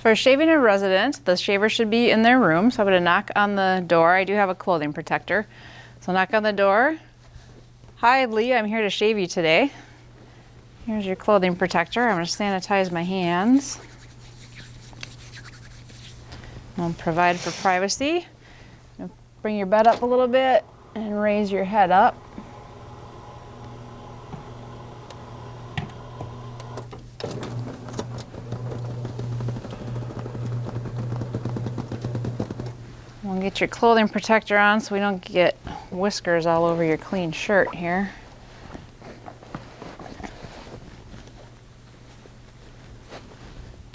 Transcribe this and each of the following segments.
For shaving a resident, the shaver should be in their room. So I'm going to knock on the door. I do have a clothing protector. So knock on the door. Hi, Lee. I'm here to shave you today. Here's your clothing protector. I'm going to sanitize my hands. I'll provide for privacy. Bring your bed up a little bit and raise your head up. We'll get your clothing protector on so we don't get whiskers all over your clean shirt here.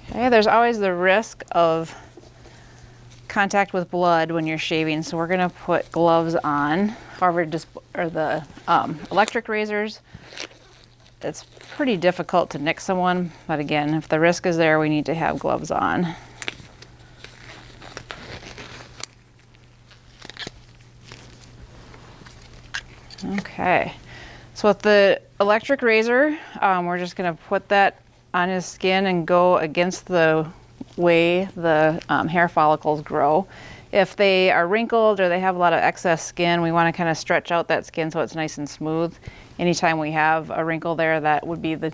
Okay, there's always the risk of contact with blood when you're shaving, so we're gonna put gloves on. However, just or the um, electric razors, it's pretty difficult to nick someone, but again, if the risk is there, we need to have gloves on. Okay, so with the electric razor, um, we're just gonna put that on his skin and go against the way the um, hair follicles grow. If they are wrinkled or they have a lot of excess skin, we want to kind of stretch out that skin so it's nice and smooth. Anytime we have a wrinkle there, that would be the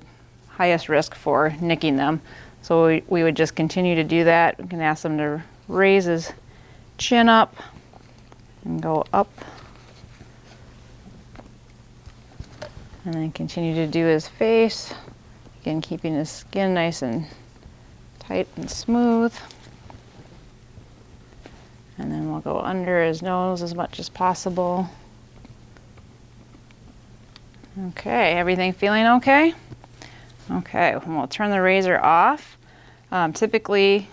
highest risk for nicking them. So we, we would just continue to do that. We can ask them to raise his chin up and go up. And then continue to do his face. Again, keeping his skin nice and tight and smooth. And then we'll go under his nose as much as possible. Okay, everything feeling okay? Okay, we'll turn the razor off. Um, typically,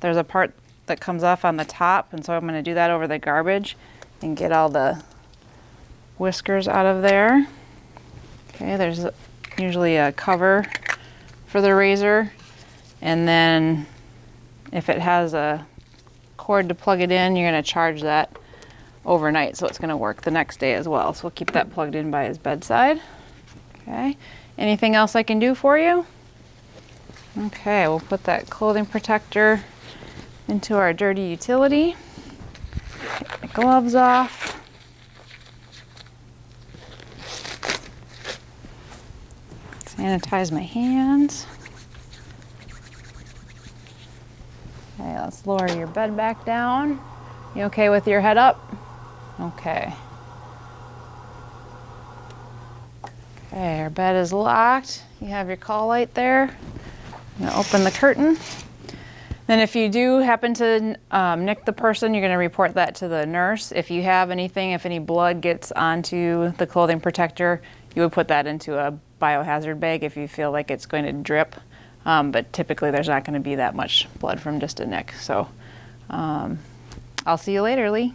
there's a part that comes off on the top, and so I'm gonna do that over the garbage and get all the whiskers out of there. Okay, there's usually a cover for the razor and then if it has a cord to plug it in, you're gonna charge that overnight. So it's gonna work the next day as well. So we'll keep that plugged in by his bedside. Okay, anything else I can do for you? Okay, we'll put that clothing protector into our dirty utility. Gloves off. Sanitize my hands. Okay, let's lower your bed back down. You okay with your head up? Okay. Okay, our bed is locked. You have your call light there. I'm gonna open the curtain. Then if you do happen to um, nick the person, you're gonna report that to the nurse. If you have anything, if any blood gets onto the clothing protector, you would put that into a biohazard bag if you feel like it's going to drip. Um, but typically there's not going to be that much blood from just a nick. So um, I'll see you later, Lee.